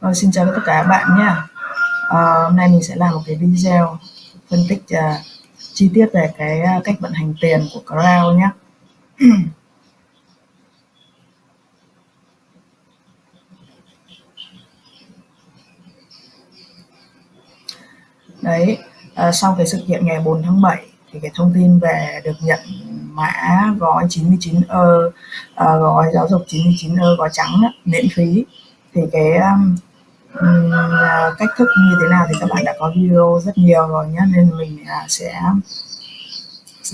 Rồi, xin chào tất cả các bạn nhé. À, hôm nay mình sẽ làm một cái video phân tích uh, chi tiết về cái uh, cách vận hành tiền của Crown nhé. Đấy, uh, sau cái sự kiện ngày 4 tháng 7 thì cái thông tin về được nhận mã gói 99 ơ uh, gói giáo dục 99 ơ gói trắng đó, miễn phí thì cái um, cách thức như thế nào thì các bạn đã có video rất nhiều rồi nhé nên mình uh, sẽ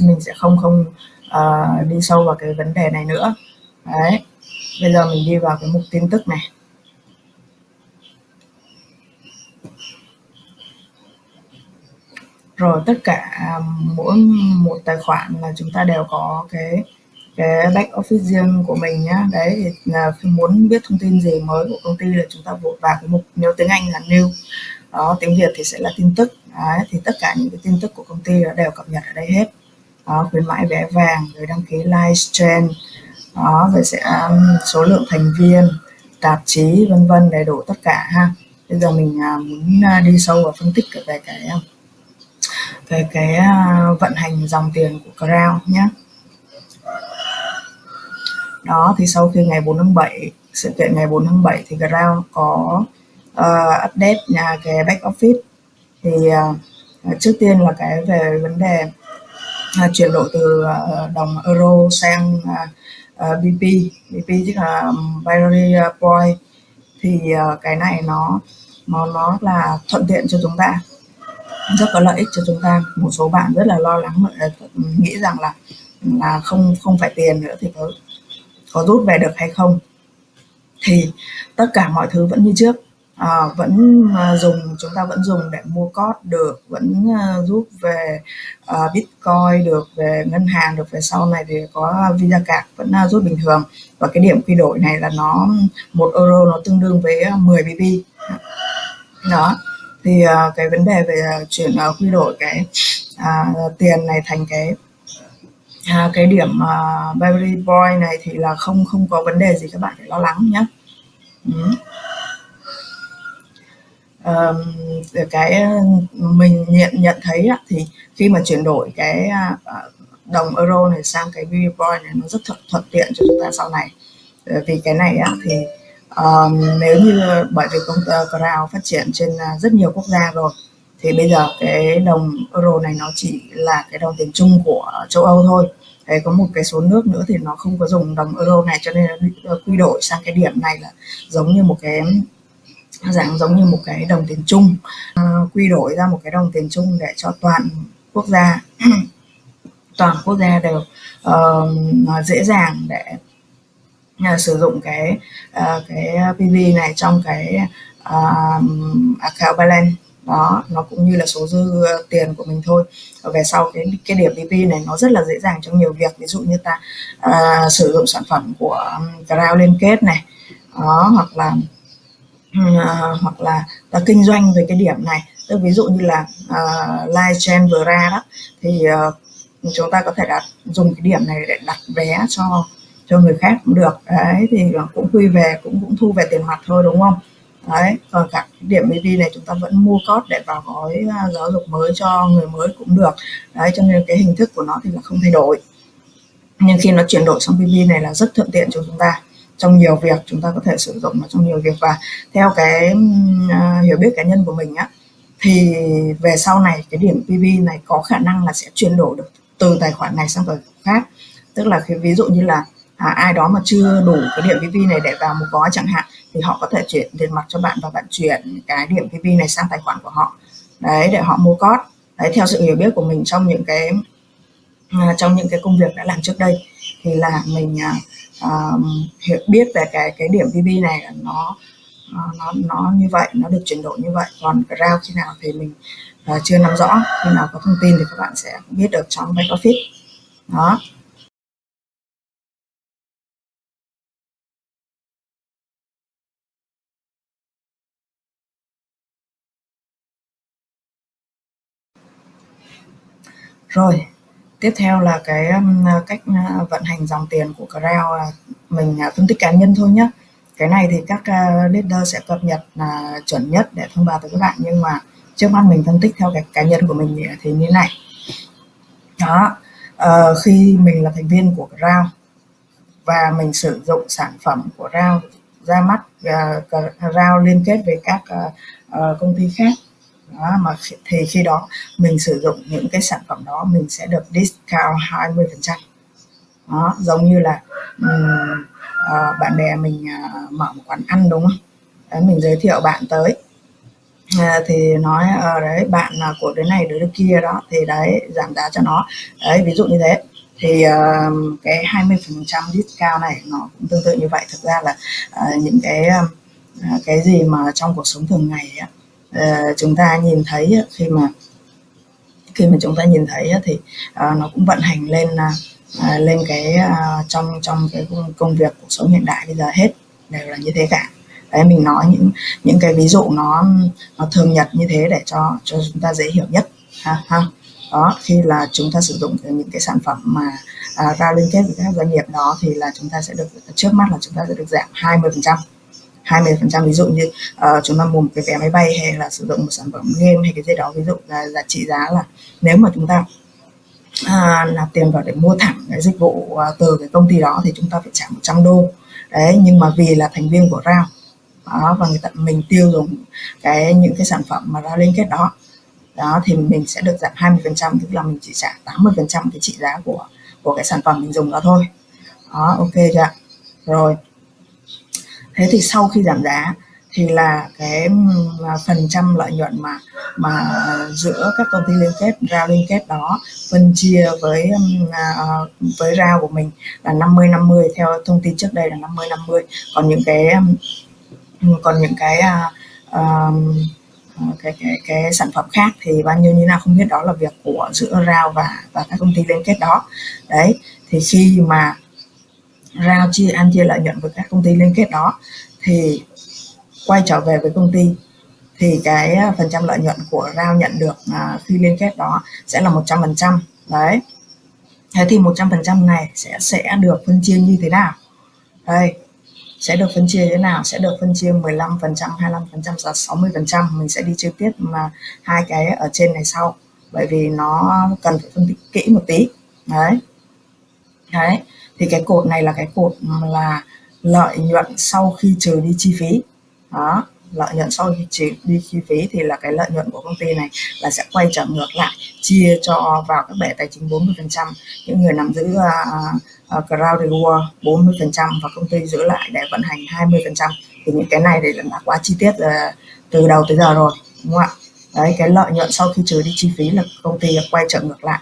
mình sẽ không không uh, đi sâu vào cái vấn đề này nữa. Đấy bây giờ mình đi vào cái mục tin tức này. Rồi tất cả à, mỗi một tài khoản là chúng ta đều có cái cái back office riêng của mình nhá. Đấy thì là muốn biết thông tin gì mới của công ty là chúng ta vội vào cái mục nếu tiếng Anh là new. Đó tiếng Việt thì sẽ là tin tức. Đấy, thì tất cả những cái tin tức của công ty đều cập nhật ở đây hết. Đó khuyến mãi vé vàng rồi đăng ký livestream đó rồi sẽ um, số lượng thành viên tạp chí vân vân đầy đủ tất cả ha. Bây giờ mình uh, muốn uh, đi sâu vào phân tích về cái về cái uh, vận hành dòng tiền của Crown nhé đó thì sau khi ngày 4 tháng 7 sự kiện ngày 4 tháng 7 thì Ground có uh, update nhà cái back office. Thì uh, trước tiên là cái về vấn đề uh, chuyển đổi từ uh, đồng euro sang uh, uh, BP BP tức là binary point. Thì uh, cái này nó nó nó là thuận tiện cho chúng ta rất có lợi ích cho chúng ta. Một số bạn rất là lo lắng nghĩ rằng là là không không phải tiền nữa thì có có rút về được hay không. Thì tất cả mọi thứ vẫn như trước. À, vẫn ờ, dùng chúng ta vẫn dùng để mua code được vẫn ờ, rút về uh, bitcoin được về ngân hàng được về sau này thì có visa card vẫn rút bình thường. Và cái điểm quy đổi này là nó một euro nó tương đương với 10 bb đó. Thì uh, cái vấn đề về chuyển uh, quy đổi cái uh, tiền này thành cái à, cái điểm uh, Beverly Boy này thì là không không có vấn đề gì các bạn phải lo lắng nhé ừ. um, cái ờ, mình nhận nhận thấy á, thì khi mà chuyển đổi cái uh, đồng euro này sang cái Beverly Boy này nó rất thuận, thuận tiện cho chúng ta sau này ờ, vì cái này á, thì um, nếu như bởi vì công ty Crown phát triển trên rất nhiều quốc gia rồi thì bây giờ cái đồng euro này nó chỉ là cái đồng tiền chung của châu Âu thôi. Đấy, có một cái số nước nữa thì nó không có dùng đồng euro này cho nên là quy đổi sang cái điểm này là giống như một cái dạng giống như một cái đồng tiền chung. Uh, quy đổi ra một cái đồng tiền chung để cho toàn quốc gia toàn quốc gia đều uh, dễ dàng để uh, sử dụng cái uh, cái PV này trong cái uh, account balance đó nó cũng như là số dư ờ, tiền của mình thôi. Về sau cái cái điểm PP này nó rất là dễ dàng trong nhiều việc. Ví dụ như ta uh, sử dụng sản phẩm của Crown liên kết này. Đó hoặc là uh, hoặc là ta kinh doanh về cái điểm này. Tức ví dụ như là uh, live chain vừa ra đó thì uh, chúng ta có thể đặt dùng cái điểm này để đặt vé cho cho người khác cũng được. Đấy thì cũng quy về cũng cũng thu về tiền mặt thôi đúng không? Đấy còn cả điểm BB này chúng ta vẫn mua code để vào gói à, giáo dục mới cho người mới cũng được. Đấy cho nên cái hình thức của nó thì là không thay đổi. Nhưng khi nó chuyển đổi sang PV này là rất thuận tiện cho chúng ta. Trong nhiều việc chúng ta có thể sử dụng nó trong nhiều việc. Và theo cái uh, hiểu biết cá nhân của mình á thì về sau này cái điểm PV này có khả năng là sẽ chuyển đổi được từ tài khoản này sang tài khoản khác. Tức là khi ví dụ như là à, ai đó mà chưa đủ cái điểm PV này để vào một gói chẳng hạn thì họ có thể chuyển tiền mặt cho bạn và bạn chuyển cái điểm PV này sang tài khoản của họ. Đấy để họ mua code đấy theo sự hiểu biết của mình trong những cái à, trong những cái công việc đã làm trước đây thì là mình uh, hiểu biết về cái cái điểm PV này là nó à, nó nó như vậy nó được chuyển đổi như vậy. Còn rao khi nào thì mình uh, chưa nắm rõ khi nào có thông tin thì các bạn sẽ biết được trong back office. Đó. Rồi, tiếp theo là cái um, cách à, vận hành dòng tiền của Crown là mình à, phân tích cá nhân thôi nhé. cái này thì các à, leader sẽ cập nhật là chuẩn nhất để thông báo tới các bạn nhưng mà trước mắt mình phân tích theo cái cá nhân của mình thì như này đó uh, khi mình là thành viên của Ground và mình sử dụng sản phẩm của Rao ra mắt uh, Rao liên kết với các uh, công ty khác đó, mà thì khi đó mình sử dụng những cái sản phẩm đó mình sẽ được discount 20 phần trăm. Đó giống như là um, uh, bạn bè mình uh, mở một quán ăn đúng không? Đấy, mình giới thiệu bạn tới. À, thì nói ở đấy bạn là của đứa này đứa kia đó thì đấy giảm giá cho nó. Đấy ví dụ như thế. Thì uh, cái 20 phần trăm discount này nó cũng tương tự như vậy. Thực ra là uh, những cái uh, cái gì mà trong cuộc sống thường ngày ấy, uh, chúng ta nhìn thấy khi mà khi mà chúng ta nhìn thấy thì uh, nó cũng vận hành lên uh, lên cái uh, trong trong cái công việc cuộc sống hiện đại bây giờ hết đều là như thế cả. Đấy mình nói những những cái ví dụ nó nó thường nhật như thế để cho cho chúng ta dễ hiểu nhất ha ha. Đó khi là chúng ta sử dụng những cái sản phẩm mà à, ra liên kết với các doanh nghiệp đó thì là chúng ta sẽ được trước mắt là chúng ta sẽ được giảm 20 phần trăm. 20% ví dụ như uh, chúng ta mua một cái vé máy bay hay là sử dụng một sản phẩm game hay cái gì đó ví dụ là giá trị giá là nếu mà chúng ta à, nạp tiền vào để mua thẳng cái dịch vụ à, từ cái công ty đó thì chúng ta phải trả 100 đô. Đấy nhưng mà vì là thành viên của RAO đó và người ta mình tiêu dùng cái những cái sản phẩm mà ra liên kết đó đó thì mình sẽ được giảm 20 phần trăm tức là mình chỉ trả 80 phần trăm cái trị giá của của cái sản phẩm mình dùng đó thôi. Đó ok chưa rồi thế thì sau khi giảm giá thì là cái à, phần trăm lợi nhuận mà mà giữa các công ty liên kết rao liên kết đó phân chia với à, ờ, với rao của mình là 50 50 theo thông tin trước đây là 50 50 còn những cái còn những cái uh, cái cái cái sản phẩm khác thì bao nhiêu như nào không biết đó là việc của giữa rao và và các công ty liên kết đó. Đấy thì khi mà rao chia ăn chia lợi nhuận với các công ty liên kết đó thì quay trở về với công ty thì cái à, phần trăm lợi nhuận của rao nhận được à, khi liên kết đó sẽ là 100 phần trăm. Đấy. Thế thì 100 phần trăm này sẽ sẽ được phân chia như thế nào? Đây sẽ được phân chia thế nào? Sẽ được phân chia 15 phần trăm 25 phần trăm 60 phần trăm. Mình sẽ đi chi tiết mà hai cái ở trên này sau bởi vì nó cần phải phân tích kỹ một tí. Đấy. Đấy thì cái cột này là cái cột là lợi nhuận sau khi trừ đi chi phí. Đó lợi nhuận sau khi trừ đi chi phí thì là cái lợi nhuận của công ty này là sẽ quay trở ngược lại chia cho vào các bể tài chính 40 phần trăm. Những người nắm giữ à, à, uh, uh, crowd reward 40 phần trăm và công ty giữ lại để vận hành 20 phần trăm. Thì những cái này thì là quá chi tiết uh, từ đầu tới giờ rồi đúng không ạ? Đấy cái lợi nhuận sau khi trừ đi chi phí là công ty quay trở ngược lại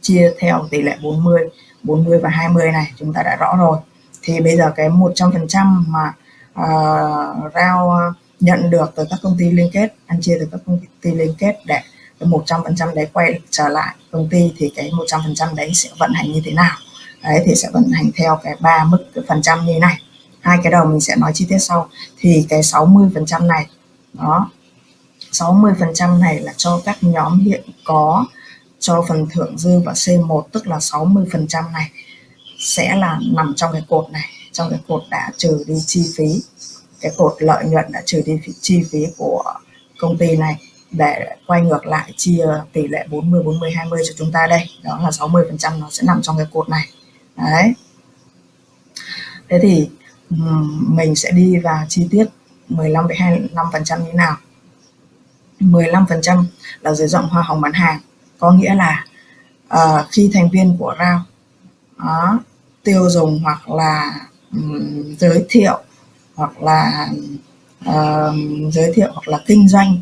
chia theo tỷ lệ 40 40 và 20 này chúng ta đã rõ rồi. Thì bây giờ cái 100 phần trăm mà uh, rao nhận được từ các công ty liên kết ăn chia từ các công ty liên kết để một trăm phần trăm đấy quay trở lại công ty thì cái 100 phần trăm đấy sẽ vận hành như thế nào? Đấy thì sẽ vận hành theo cái ba mức cái phần trăm như này. Hai cái đầu mình sẽ nói chi tiết sau. Thì cái 60 phần trăm này đó 60 phần trăm này là cho các nhóm hiện có cho phần thưởng dư và C1 tức là 60% này, sẽ là nằm trong cái cột này. Trong cái cột đã trừ đi chi phí, cái cột lợi nhuận đã trừ đi chi phí của công ty này để quay ngược lại chia tỷ lệ 40 40 20 cho chúng ta đây. Đó là 60 phần trăm nó sẽ nằm trong cái cột này. Đấy. Thế thì mình sẽ đi vào chi tiết 15 25 phần trăm như nào. 15 phần trăm là dưới rộng hoa hồng bán hàng có nghĩa là uh, khi thành viên của RAO đó, tiêu dùng hoặc là um, giới thiệu hoặc là uh, giới thiệu hoặc là kinh doanh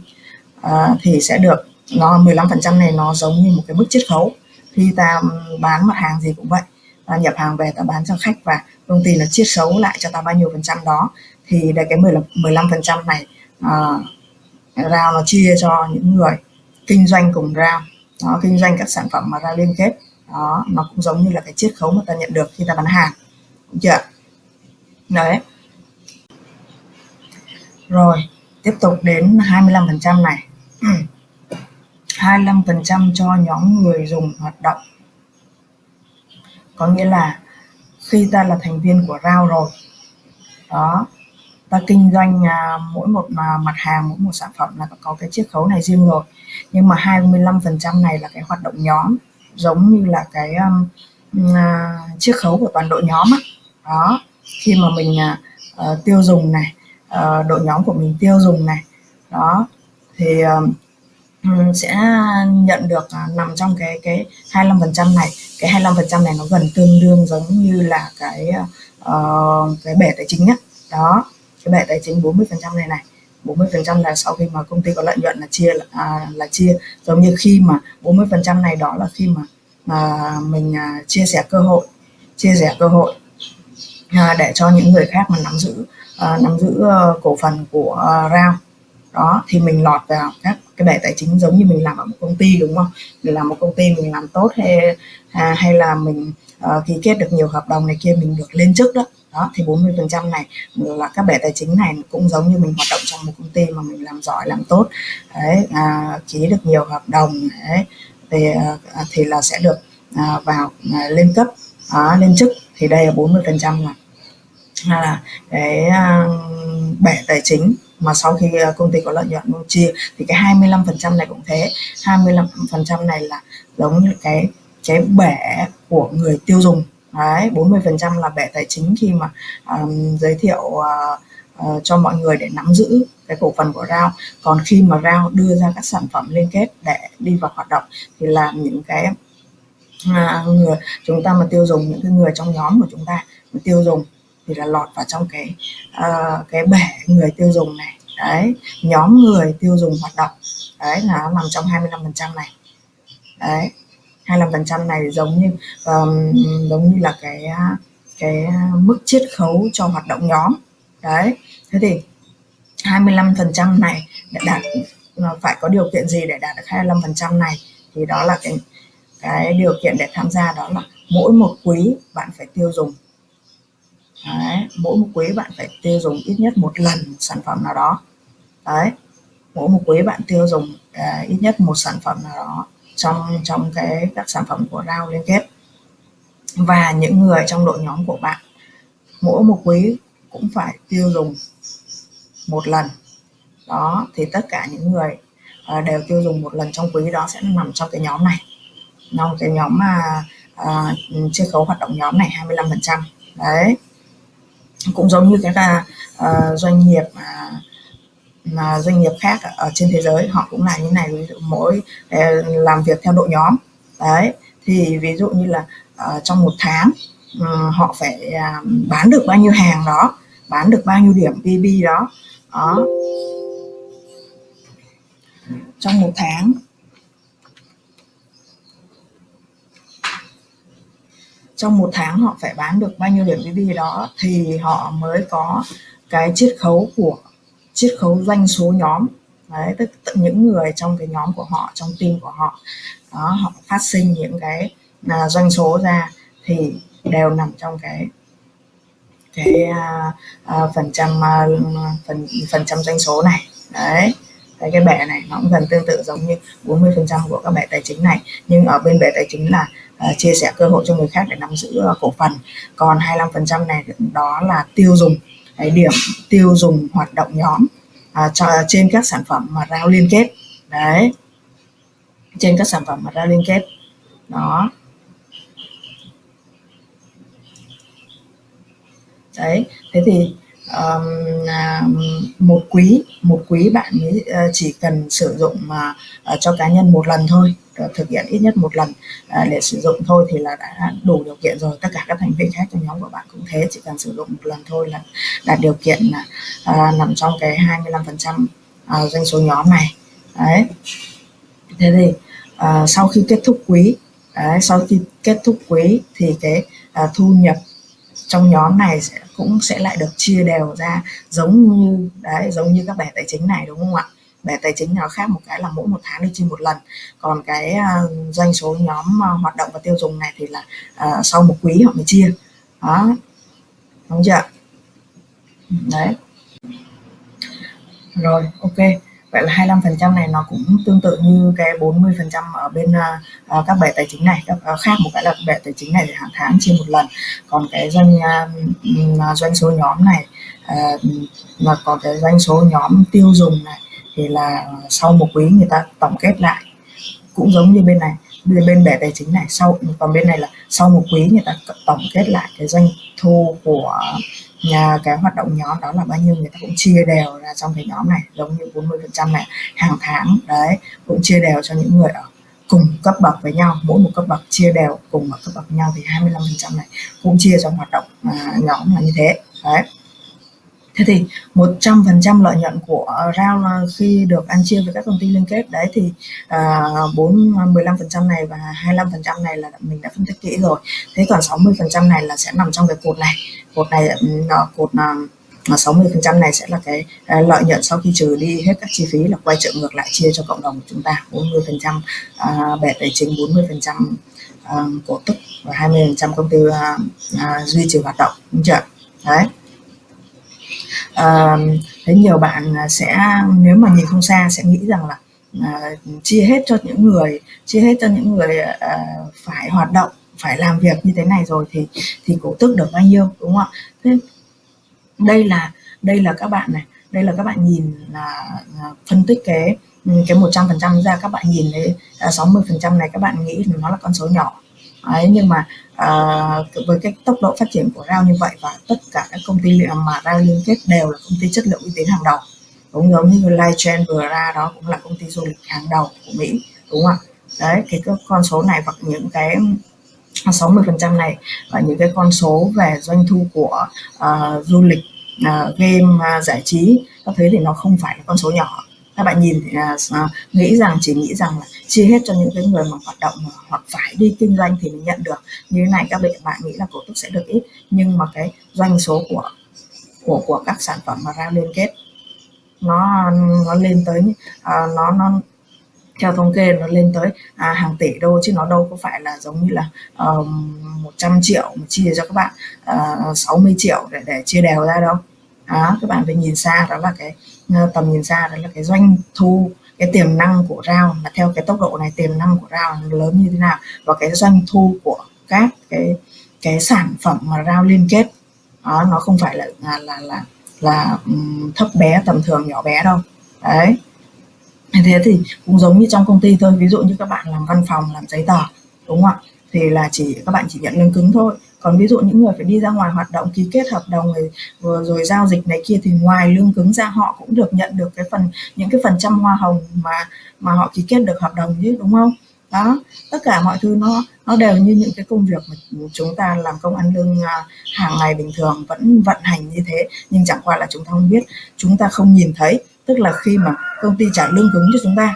uh, thì sẽ được nó 15 phần trăm này nó giống như một cái mức chiết khấu. Khi ta bán mặt hàng gì cũng vậy ta nhập hàng về ta bán cho khách và công ty là chiết khấu lại cho ta bao nhiêu phần trăm đó thì để cái 15 phần trăm này uh, RAO nó chia cho những người kinh doanh cùng RAO đó, kinh doanh các sản phẩm mà ra liên kết. Đó nó cũng giống như là cái chiết khấu mà ta nhận được khi ta bán hàng. Đúng chưa đấy. Rồi tiếp tục đến 25 phần trăm này. 25 phần trăm cho nhóm người dùng hoạt động. Có nghĩa là khi ta là thành viên của RAO rồi đó ta kinh doanh à, mỗi một à, mặt hàng mỗi một sản phẩm là có cái chiết khấu này riêng rồi. Nhưng mà 25 phần trăm này là cái hoạt động nhóm giống như là cái um, à, chiết khấu của toàn đội nhóm á. đó khi mà mình uh, tiêu dùng này à, đội nhóm của mình tiêu dùng này đó thì à, sẽ nhận được à, nằm trong cái cái 25 phần trăm này. Cái 25 phần trăm này nó gần tương đương giống như là cái uh, cái bể tài chính á. Đó cái bệ tài chính 40 phần trăm này này 40 phần trăm là sau khi mà công ty có lợi nhuận là chia à, là chia. Giống như khi mà 40 phần trăm này đó là khi mà à, mình à, chia sẻ cơ hội chia sẻ cơ hội à, để cho những người khác mà nắm giữ à, nắm giữ à, cổ phần của à, Rao đó thì mình lọt vào các cái bể tài chính giống như mình làm ở một công ty đúng không? Mình làm một công ty mình làm tốt hay à, hay là mình à, ký kết được nhiều hợp đồng này kia mình được lên chức đó đó thì 40 phần trăm này là các bể tài chính này cũng giống như mình hoạt động trong một công ty mà mình làm giỏi làm tốt. Đấy à, ký được nhiều hợp đồng đấy thì à, thì là sẽ được à, vào à, lên cấp à, lên chức. Thì đây là 40 phần trăm là là cái à, bể tài chính mà sau khi à, công ty có lợi nhuận chia thì cái 25 phần trăm này cũng thế. 25 phần trăm này là giống như cái cái bể của người tiêu dùng đấy 40 phần trăm là bệ tài chính khi mà um, giới thiệu uh, uh, cho mọi người để nắm giữ cái cổ phần của RAO. Còn khi mà RAO đưa ra các sản phẩm liên kết để đi vào hoạt động thì làm những cái uh, người chúng ta mà tiêu dùng những cái người trong nhóm của chúng ta mà tiêu dùng thì là lọt vào trong cái uh, cái bể người tiêu dùng này. Đấy nhóm người tiêu dùng hoạt động. Đấy là nằm trong 25 phần trăm này. Đấy. 25% này giống như um, giống như là cái cái mức chiết khấu cho hoạt động nhóm. Đấy thế thì 25% này để đạt ờ, phải có điều kiện gì để đạt được 25% này? Thì đó là cái cái điều kiện để tham gia đó là mỗi một quý bạn phải tiêu dùng. Đấy, mỗi một quý bạn phải tiêu dùng ít nhất một lần một sản phẩm nào đó. Đấy mỗi một quý bạn tiêu dùng uh, ít nhất một sản phẩm nào đó trong trong cái các sản phẩm của rau liên kết. Và những người trong đội nhóm của bạn mỗi một quý cũng phải tiêu dùng một lần. Đó thì tất cả những người uh, đều tiêu dùng một lần trong quý đó sẽ nằm trong cái nhóm này. Trong cái nhóm mà ờ, uh, chiết khấu hoạt động nhóm này 25 phần trăm. Đấy. Cũng giống như cái là uh, doanh nghiệp uh, mà doanh nghiệp khác ở trên thế giới họ cũng là như này. Ví dụ mỗi ờ, làm việc theo đội nhóm. Đấy thì ví dụ như là uh, trong một tháng ừ, họ phải uh, bán được bao nhiêu hàng đó bán được bao nhiêu điểm PB đó. Đó. Trong một tháng trong một tháng họ phải bán được bao nhiêu điểm PB đó thì họ mới có cái chiết khấu của chiết khấu doanh số nhóm. Đấy tức những người trong cái nhóm của họ trong team của họ. Đó họ phát sinh những cái là doanh số ra thì đều nằm trong cái cái à, à, phần trăm à, phần phần trăm doanh số này. Đấy cái cái bẻ này nó cũng gần tương tự giống như 40 phần trăm của các bẻ tài chính này. Nhưng ở bên bẻ tài chính là uh, chia sẻ cơ hội cho người khác để nắm giữ uh, cổ phần. Còn 25 phần trăm này đó là tiêu dùng cái điểm tiêu dùng hoạt động nhóm à, cho, trên các sản phẩm mà rao liên kết. Đấy. Trên các sản phẩm mà rao liên kết. Đó. Đấy. Thế thì um, một quý một quý bạn ờ, chỉ cần sử dụng mà uh, cho cá nhân một lần thôi. Ờ, thực hiện ít nhất một lần. À, để sử dụng thôi thì là đã đủ điều kiện rồi. Tất cả các thành viên khác trong nhóm của bạn cũng thế chỉ cần sử dụng một lần thôi là đạt điều kiện là à, nằm trong cái 25 phần trăm à, doanh số nhóm này. Đấy. Thế thì sau khi kết thúc quý đấy, sau khi kết thúc quý thì cái thu nhập trong nhóm này sẽ cũng sẽ lại được chia đều ra giống như đấy giống như các bài tài chính này đúng không ạ? Bẻ tài chính nó khác một cái là mỗi một tháng đi chia một lần. Còn cái uh, doanh số nhóm uh, hoạt động và tiêu dùng này thì là uh, sau một quý họ mới chia. Đó. Đúng chưa đấy. Rồi ok. Vậy là 25 phần trăm này nó cũng tương tự như cái 40 phần trăm ở bên uh, các bể tài chính này các uh, khác một cái là bể tài chính này thì hàng tháng chia một lần. Còn cái doanh uh, doanh số nhóm này uh, mà có cái doanh số nhóm tiêu dùng này thì là sau một quý người ta tổng kết lại. Cũng giống như bên này bên bể tài chính này sau còn bên này là sau một quý người ta tổng kết lại cái doanh thu của nhà cái hoạt động nhóm đó là bao nhiêu người ta cũng chia đều ra trong cái nhóm này giống như 40 phần trăm này hàng tháng đấy cũng chia đều cho những người ở cùng cấp bậc với nhau. Mỗi một cấp bậc chia đều cùng ở cấp bậc với nhau thì 25 phần trăm này cũng chia cho hoạt động à, nhóm là như thế đấy thế thì 100% lợi nhuận của ờ, rau ờ, khi được ăn chia với các công ty liên kết đấy thì à, 4 15% này và 25% này là mình đã phân tích kỹ rồi. Thế còn 60% này là sẽ nằm trong cái cột này. Cột này ừ, cột ờ, là 60% này sẽ là cái lợi nhuận sau khi trừ đi hết các chi phí là quay trở ngược lại chia cho cộng đồng của chúng ta. 40% uh, bẻ tài chính 40% uh, cổ tức và 20% công ty uh, uh, duy trì hoạt động đúng chưa đấy. Ờ, à, thấy nhiều bạn sẽ nếu mà nhìn không xa sẽ nghĩ rằng là à, chia hết cho những người chia hết cho những người à, phải hoạt động phải làm việc như thế này rồi thì thì cổ tức được bao nhiêu đúng không ạ? Thế đây là đây là các bạn này đây là các bạn nhìn là, phân tích cái cái 100 phần trăm ra các bạn nhìn thấy à, 60 phần trăm này các bạn nghĩ nó là con số nhỏ. Đấy, nhưng mà à, với cái tốc độ phát triển của RAO như vậy và tất cả các công ty mà RAO liên kết đều là công ty chất lượng uy tín hàng đầu. Cũng giống như Lightgen vừa ra đó cũng là công ty du lịch hàng đầu của Mỹ đúng không ạ? Đấy cái con số này và những cái 60 phần trăm này và những cái con số về doanh thu của uh, du lịch uh, game uh, giải trí các thứ thì nó không phải là con số nhỏ các bạn nhìn à, thì uh, nghĩ rằng chỉ nghĩ rằng là chia hết cho những cái người mà hoạt động hoặc phải đi kinh doanh thì mình nhận được. Như thế này các bạn bạn nghĩ là cổ tức sẽ được ít. Nhưng mà cái doanh số của của của các sản phẩm mà ra liên kết nó nó lên tới uh, nó nó theo thống kê nó lên tới à, hàng tỷ đô chứ nó đâu có phải là giống như là um, 100 triệu mà chia cho các bạn à, uh, 60 triệu để để chia đều ra đâu. Đó các bạn phải nhìn xa đó là cái Ờ, tầm nhìn xa đó là cái doanh thu cái tiềm năng của rau là theo cái tốc độ này tiềm năng của rau lớn như thế nào và cái doanh thu của các cái cái sản phẩm mà rau liên kết đó, nó không phải là là là là, là um, thấp bé tầm thường nhỏ bé đâu. Đấy. Thế thì cũng giống như trong công ty thôi ví dụ như các bạn làm văn phòng làm giấy tờ đúng không ạ? Thì là chỉ các bạn chỉ nhận lương cứng thôi còn ví dụ những người phải đi ra ngoài hoạt động ký kết hợp đồng rồi, rồi, rồi giao dịch này kia thì ngoài lương cứng ra họ cũng được nhận được cái phần những cái phần trăm hoa hồng mà mà họ ký kết được hợp đồng chứ đúng không? Đó tất cả mọi thứ nó nó đều như những cái công việc mà chúng ta làm công ăn lương à, hàng ngày bình thường vẫn vận hành như thế. Nhưng chẳng qua là chúng ta không biết chúng ta không nhìn thấy. Tức là khi mà công ty trả lương cứng cho chúng ta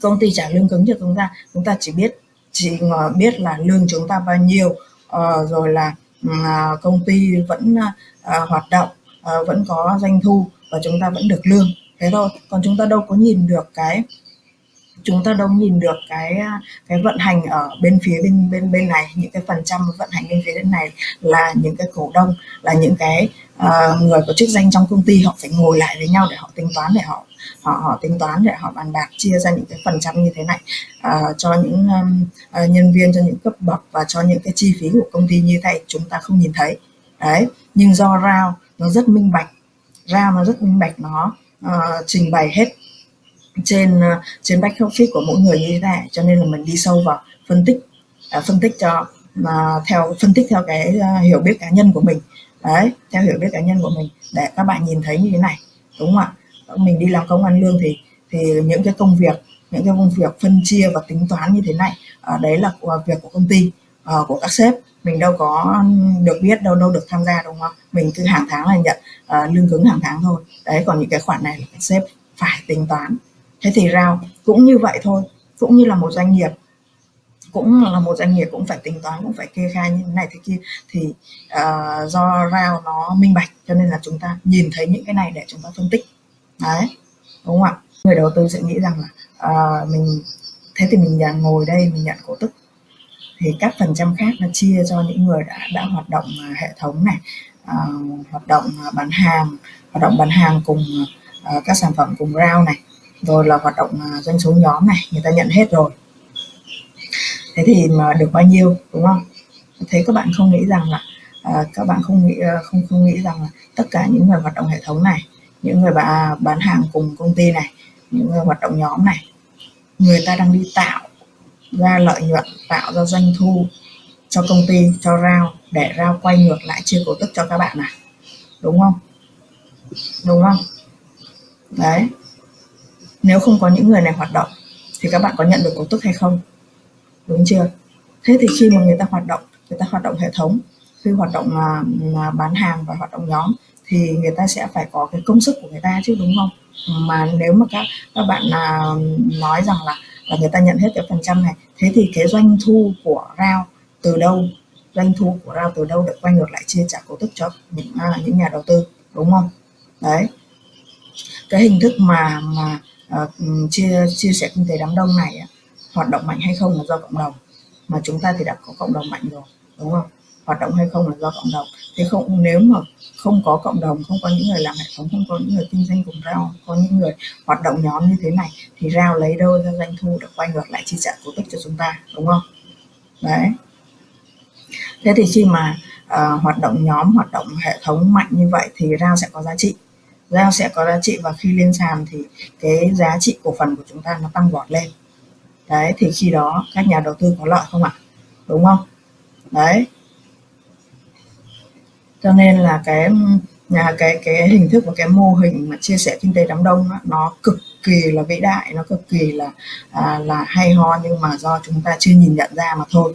công ty trả lương cứng cho chúng ta chúng ta chỉ biết chỉ biết là lương chúng ta bao nhiêu uh, rồi là uh, công ty vẫn uh, hoạt động uh, vẫn có doanh thu và chúng ta vẫn được lương. Thế thôi còn chúng ta đâu có nhìn được cái chúng ta đâu nhìn được cái à, cái vận hành ở bên phía bên bên bên này những cái phần trăm vận hành bên phía bên này là những cái cổ đông là những cái uh, người có chức danh trong công ty họ phải ngồi lại với nhau để họ tính toán để họ họ họ tính toán để họ bàn bạc chia ra những cái phần trăm như thế này. Uh, cho những um, uh, nhân viên cho những cấp bậc và cho những cái chi phí của công ty như thế chúng ta không nhìn thấy. Đấy nhưng do rao nó rất minh bạch rao nó rất minh bạch nó uh, trình bày hết trên ờ, trên back office của mỗi người như thế này. Cho nên là mình đi sâu vào phân tích uh, phân tích cho mà theo phân tích theo cái uh, hiểu biết cá nhân của mình. Đấy theo hiểu biết cá nhân của mình để các bạn nhìn thấy như thế này đúng không ạ? Mình đi làm công ăn lương thì thì những cái công việc những cái công việc phân chia và tính toán như thế này uh, đấy là của việc của công ty uh, của các sếp. Mình đâu có được biết đâu đâu được tham gia đúng không mình cứ hàng tháng là nhận uh, lương cứng hàng tháng thôi. Đấy còn những cái khoản này là các sếp phải tính toán thế thì rao cũng như vậy thôi cũng như là một doanh nghiệp cũng là một doanh nghiệp cũng phải tính toán cũng phải kê khai như thế này thế kia. Thì uh, do rao nó minh bạch cho nên là chúng ta nhìn thấy những cái này để chúng ta phân tích. Đấy đúng không ạ? Người đầu tư sẽ nghĩ rằng là uh, mình thế thì mình nhà ngồi đây mình nhận cổ tức. Thì các phần trăm khác nó chia cho những người đã đã hoạt động ờ, hệ thống này uh, hoạt động bán hàng hoạt động bán hàng cùng uh, các sản phẩm cùng rao này rồi là hoạt động à, doanh số nhóm này người ta nhận hết rồi. Thế thì mà được bao nhiêu đúng không? Thế các bạn không nghĩ rằng là à, các bạn không nghĩ à, không không nghĩ rằng là tất cả những người hoạt động hệ thống này những người bà à, bán hàng cùng công ty này những người hoạt động nhóm này người ta đang đi tạo ra lợi nhuận tạo ra doanh thu cho công ty cho rao để rao quay ngược lại chia cổ tức cho các bạn này đúng không? Đúng không? Đấy nếu không có những người này hoạt động thì các bạn có nhận được cổ tức hay không? Đúng chưa? Thế thì khi mà người ta hoạt động người ta hoạt động hệ thống khi hoạt động mà, mà bán hàng và hoạt động nhóm thì người ta sẽ phải có cái công sức của người ta chứ đúng không? Mà nếu mà các các bạn là nói rằng là là người ta nhận hết cái phần trăm này thế thì cái doanh thu của rao từ đâu doanh thu của rao từ đâu được quay ngược lại chia trả cổ tức cho những à, những nhà đầu tư đúng không? Đấy. Cái hình thức mà mà uh, chia chia sẻ kinh tế đám đông này hoạt động mạnh hay không là do cộng đồng. Mà chúng ta thì đã có cộng đồng mạnh rồi đúng không? Hoạt động hay không là do cộng đồng. Thế không nếu mà không có cộng đồng không có những người làm hệ thống không có những người kinh doanh cùng rao có những người hoạt động nhóm như thế này thì rao lấy đâu ra doanh thu được quay ngược lại chi trả cổ tức cho chúng ta đúng không? Đấy. Thế thì khi mà uh, hoạt động nhóm hoạt động hệ thống mạnh như vậy thì rao sẽ có giá trị giao sẽ có giá trị và khi lên sàn thì cái giá trị cổ phần của chúng ta nó tăng vọt lên. Đấy thì khi đó các nhà đầu tư có lợi không ạ? Đúng không? Đấy. Cho nên là cái nhà cái cái hình thức và cái mô hình mà chia sẻ kinh tế đám đông đó, nó cực kỳ là vĩ đại nó cực kỳ là à, là hay ho nhưng mà do chúng ta chưa nhìn nhận ra mà thôi.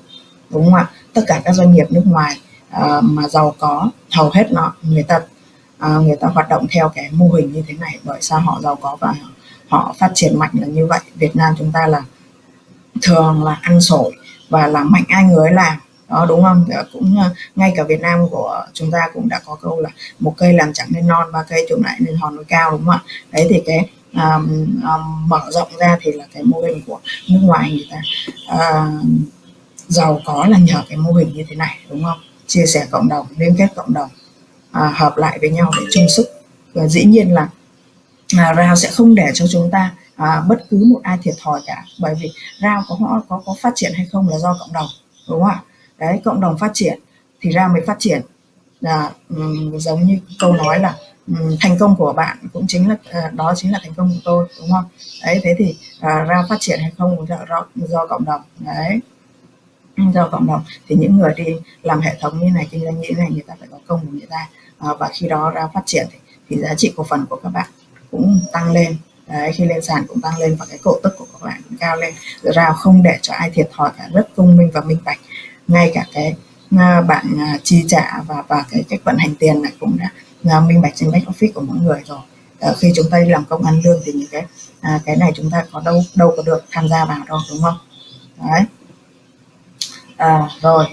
Đúng không ạ? Tất cả các doanh nghiệp nước ngoài à, mà giàu có hầu hết nó người ta à, người ta hoạt động theo cái mô hình như thế này bởi sao họ giàu có và họ phát triển mạnh là như vậy. Việt Nam chúng ta là thường là ăn sổi và làm mạnh ai người làm. Đó đúng không? Dạ, cũng ờ, ngay cả Việt Nam của chúng ta cũng đã có câu là một cây làm chẳng nên non ba cây trồng lại nên hòn núi cao đúng không ạ? Đấy thì cái um, um, mở rộng ra thì là cái mô hình của nước ngoài người ta uh, giàu có là nhờ cái mô hình như thế này đúng không? Chia sẻ cộng đồng liên kết cộng đồng à, hợp lại với nhau để chung sức. Và dĩ nhiên là à, rao sẽ không để cho chúng ta à, bất cứ một ai thiệt thòi cả. Bởi vì rao có có có phát triển hay không là do cộng đồng đúng không ạ? Đấy cộng đồng phát triển thì RAO mới phát triển. Là um, giống như câu nói là um, thành công của bạn cũng chính là uh, đó chính là thành công của tôi đúng không? Đấy thế thì à, uh, ra phát triển hay không cũng do, do cộng đồng. Đấy. Do cộng đồng. Thì những người đi làm hệ thống như này kinh doanh như này người ta phải có công của người ta. Ờ, và khi đó ra phát triển thì, thì giá trị cổ phần của các bạn cũng tăng lên. Đấy khi lên sàn cũng tăng lên và cái cổ tức của các bạn cũng cao lên. Ra không để cho ai thiệt thòi cả rất công minh và minh bạch. Ngay cả cái à, bạn à, chi trả và và cái cách vận hành tiền này cũng đã à, minh bạch trên back office của mỗi người rồi. À, khi chúng ta đi làm công ăn lương thì những cái à, cái này chúng ta có đâu đâu có được tham gia vào đâu đúng không? Đấy. À, rồi.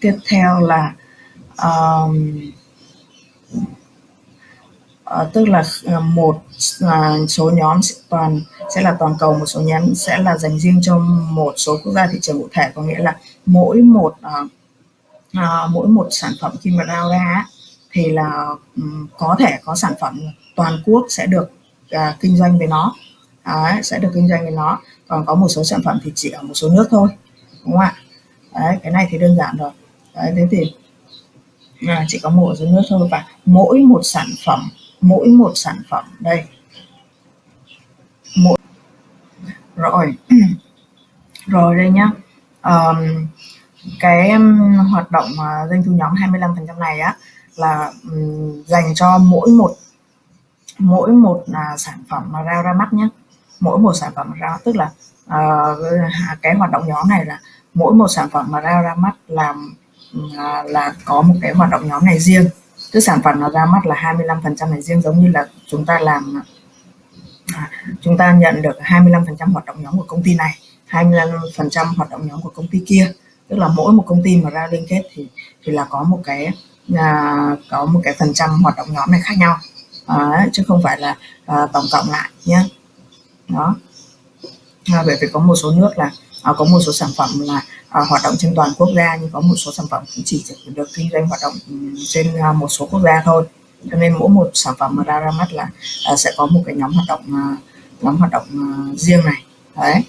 Tiếp theo là uh, tức là ờ, một uh, số nhóm toàn sẽ là toàn cầu một số nhóm sẽ là dành riêng cho một số quốc gia thị trường cụ thể. Có nghĩa là mỗi một uh, uh, mỗi một sản phẩm khi mà rao ra thì là um, có thể có sản phẩm toàn quốc sẽ được uh, kinh doanh với nó. Đấy, sẽ được kinh doanh với nó. Còn có một số sản phẩm thì chỉ ở một số nước thôi đúng không ạ? Đấy, cái này thì đơn giản rồi. Đấy, thế thì à, chỉ có mổ dưới nước thôi. Và mỗi một sản phẩm mỗi một sản phẩm đây. Mỗi rồi. Rồi đây nhá. Um, cái um, hoạt động uh, doanh thu nhóm 25 phần trăm này á là um, dành cho mỗi một mỗi một uh, sản phẩm mà ra ra mắt nhé mỗi một sản phẩm ra tức là uh, cái hoạt động nhóm này là mỗi một sản phẩm mà ra ra mắt làm là, là có một cái hoạt động nhóm này riêng. Tức sản phẩm nó ra mắt là 25 phần trăm này riêng giống như là chúng ta làm à, chúng ta nhận được 25 phần trăm hoạt động nhóm của công ty này 25 phần trăm hoạt động nhóm của công ty kia. Tức là mỗi một công ty mà ra liên kết thì thì là có một cái à, có một cái phần trăm hoạt động nhóm này khác nhau. À, chứ không phải là à, tổng cộng lại nhé đó. À, bởi vì có một số nước là à, có một số sản phẩm là à, hoạt động trên toàn quốc gia nhưng có một số sản phẩm cũng chỉ được kinh doanh hoạt động ừ, trên à, một số quốc gia thôi. Cho nên mỗi một sản phẩm mà ra ra mắt là à, sẽ có một cái nhóm hoạt động à, nhóm hoạt động à, riêng này. Đấy.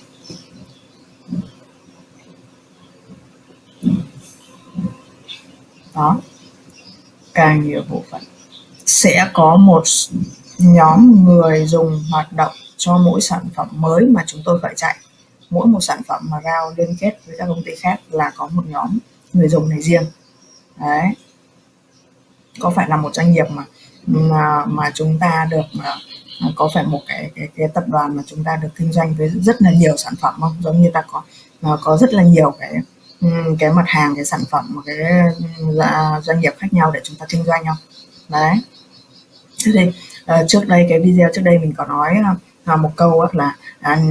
Đó. Càng nhiều bộ phận. Sẽ có một nhóm người dùng hoạt động cho mỗi sản phẩm mới mà chúng tôi phải chạy mỗi một sản phẩm mà RAO liên kết với các công ty khác là có một nhóm người dùng này riêng. Đấy. Có phải là một doanh nghiệp mà mà mà chúng ta được, mà à, có phải một cái cái cái tập đoàn mà chúng ta được kinh doanh với rất là nhiều sản phẩm không? Giống như ta có à, có rất là nhiều cái cái mặt hàng, cái sản phẩm một cái doanh nghiệp khác nhau để chúng ta kinh doanh không? Đấy. Thế thì ờ, trước đây, cái video trước đây mình có nói à, một câu là à,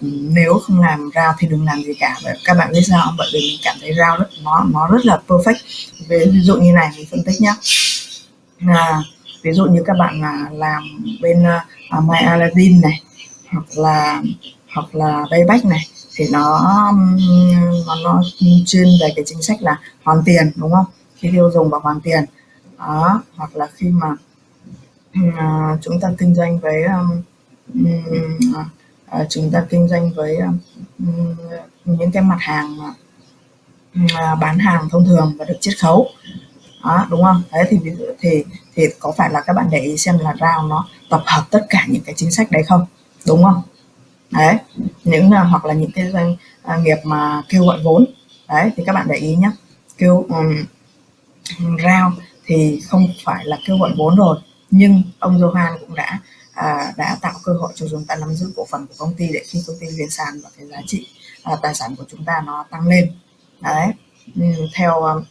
nếu không làm rau thì đừng làm gì cả. Và các bạn biết sao bởi vì mình cảm thấy rau rất nó nó rất là perfect. Ví dụ như này mình phân tích nhé à, ví dụ như các bạn là làm bên uh, My Aladdin này hoặc là hoặc là Payback này thì nó nó, nó chuyên về cái chính sách là hoàn tiền đúng không? Khi tiêu dùng và hoàn tiền. Đó hoặc là khi mà uh, chúng ta kinh doanh với um, À, à, chúng ta kinh doanh với um, những cái mặt hàng mà uh, bán hàng thông thường và được chiết khấu. Đó, đúng không? Đấy thì ví dụ thì thì có phải là các bạn để ý xem là rao nó tập hợp tất cả những cái chính sách đấy không? Đúng không? Đấy những uh, hoặc là những cái doanh uh, nghiệp mà kêu gọi vốn. Đấy thì các bạn để ý nhé kêu um, rao thì không phải là kêu gọi vốn rồi nhưng ông Johan cũng đã à, đã tạo cơ hội cho chúng ta nắm giữ cổ phần của công ty để khi công ty lên sàn và cái giá trị à, tài sản của chúng ta nó tăng lên. Đấy theo um,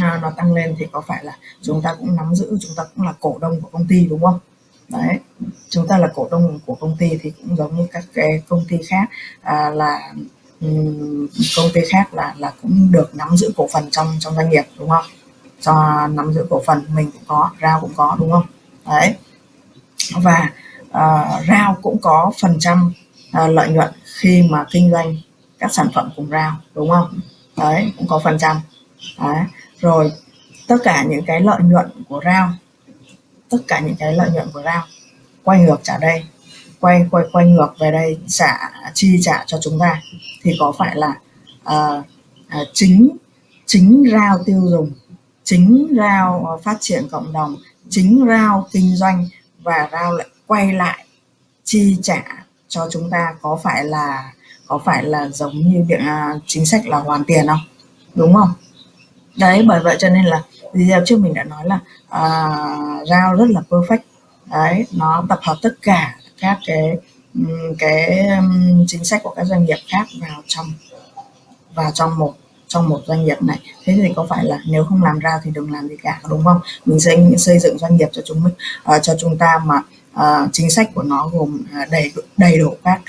à, nó tăng lên thì có phải là chúng ta cũng nắm giữ chúng ta cũng là cổ đông của công ty đúng không? Đấy chúng ta là cổ đông của công ty thì cũng giống như các cái công ty khác à, là um, công ty khác là là cũng được nắm giữ cổ phần trong trong doanh nghiệp đúng không? Cho nắm giữ cổ phần mình cũng có rao cũng có đúng không? Đấy và ờ, uh, rao cũng có phần trăm uh, lợi nhuận khi mà kinh doanh các sản phẩm cùng rao đúng không? Đấy cũng có phần trăm. Đấy rồi tất cả những cái lợi nhuận của rao tất cả những cái lợi nhuận của rao quay ngược trả đây quay quay quay ngược về đây trả chi trả cho chúng ta thì có phải là uh, uh, chính chính rao tiêu dùng chính rao phát triển cộng đồng chính rao kinh doanh và rao lại quay lại chi trả cho chúng ta có phải là có phải là giống như việc uh, chính sách là hoàn tiền không? Đúng không? Đấy bởi vậy cho nên là video trước mình đã nói là uh, rao rất là perfect. Đấy nó tập hợp tất cả các cái cái chính sách của các doanh nghiệp khác vào trong vào trong một trong một doanh nghiệp này. Thế thì có phải là nếu không làm ra thì đừng làm gì cả đúng không? Mình sẽ xây dựng doanh nghiệp cho chúng mình uh, cho chúng ta mà uh, chính sách của nó gồm ờ, đầy đầy đủ các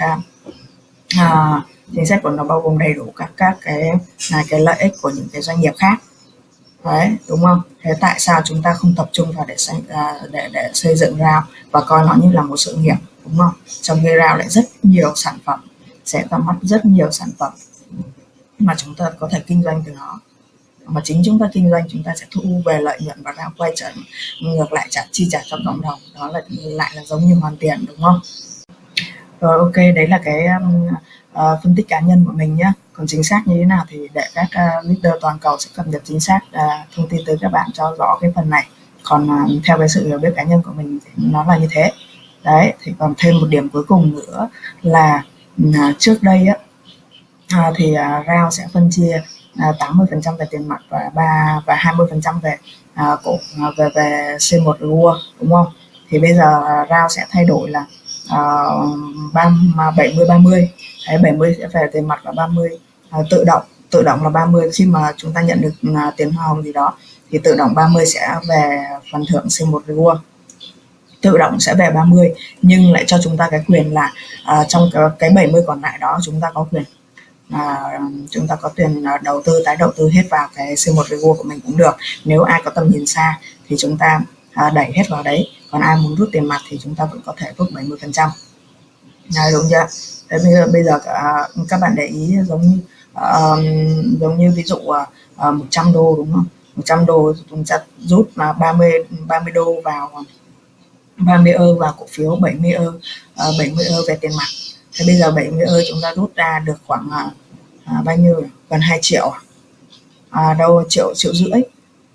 uh, chính sách của nó bao gồm đầy đủ các các cái là cái lợi ích của những cái doanh nghiệp khác. Đấy đúng không? Thế tại sao chúng ta không tập trung vào để xây để để xây dựng rao và coi nó như là một sự nghiệp đúng không? Trong khi rao lại rất nhiều sản phẩm sẽ ra mắt rất nhiều sản phẩm mà chúng ta có thể kinh doanh từ nó. Mà chính chúng ta kinh doanh chúng ta sẽ thu về lợi nhuận và ra quay trở ngược lại trả chi trả cho cộng đồng. Đó là lại là giống như hoàn tiền đúng không? Rồi ok đấy là cái um, uh, phân tích cá nhân của mình nhé còn chính xác như thế nào thì để các uh, leader toàn cầu sẽ cập nhật chính xác uh, thông tin tới các bạn cho rõ cái phần này. Còn uh, theo cái sự hiểu biết cá nhân của mình thì nó là như thế. Đấy thì còn thêm một điểm cuối cùng nữa là uh, trước đây á à, thì à, RAO sẽ phân chia à, 80% về tiền mặt và ba và 20% về à, cổ à, về về C1 Rua đúng không? Thì bây giờ à, RAO sẽ thay đổi là à, 70 30 Đấy, 70 sẽ về tiền mặt và 30 à, tự động tự động là 30 khi mà chúng ta nhận được à, tiền hoa hồng gì đó thì tự động 30 sẽ về phần thưởng C1 reward. Tự động sẽ về 30 nhưng lại cho chúng ta cái quyền là à, trong cái, cái 70 còn lại đó chúng ta có quyền à, chúng ta có tiền ờ, đầu tư tái đầu tư hết vào cái C1 Reward của mình cũng được. Nếu ai có tầm nhìn xa thì chúng ta à, đẩy hết vào đấy. Còn ai muốn rút tiền mặt thì chúng ta vẫn có thể rút 70 phần trăm. Đúng chưa? Thế bây giờ bây giờ ờ, các bạn để ý giống như um, giống như ví dụ uh, 100 đô đúng không? 100 đô chúng ta rút là 30 30 đô vào 30 ơ vào cổ phiếu 70 ơ uh, 70 ơ về tiền mặt thế bây giờ 70 ơi chúng ta rút ra được khoảng à, à bao nhiêu gần 2 triệu à? à? Đâu triệu triệu rưỡi.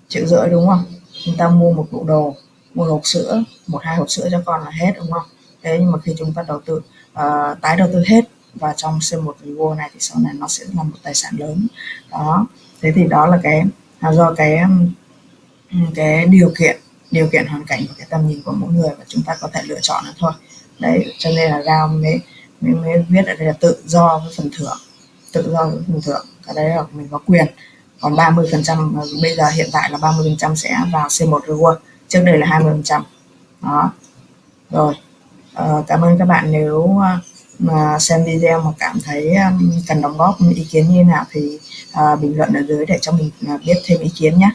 Triệu rưỡi đúng không? Chúng ta mua một bộ đồ một hộp sữa một hai hộp sữa cho con là hết đúng không? Thế nhưng mà khi chúng ta đầu tư uh, tái đầu tư hết và trong C1 Vivo này thì sau này nó sẽ là một tài sản lớn. Đó. Thế thì đó là cái là do cái cái điều kiện điều kiện hoàn cảnh và cái tầm nhìn của mỗi người và chúng ta có thể lựa chọn nó thôi. Đấy cho nên là Gao mới, mới mới viết ở đây là tự do với phần thưởng. Tự do với phần thưởng. Cái đấy là mình có quyền. Còn 30 phần trăm bây giờ hiện tại là 30 phần trăm sẽ vào C1 reward. Trước đây là 20 phần trăm. Đó. Rồi. Ờ, cảm ơn các bạn nếu ờ, mà xem video mà cảm thấy cần đóng góp ý kiến như nào thì uh, bình luận ở dưới để cho mình ờ, biết thêm ý kiến nhé.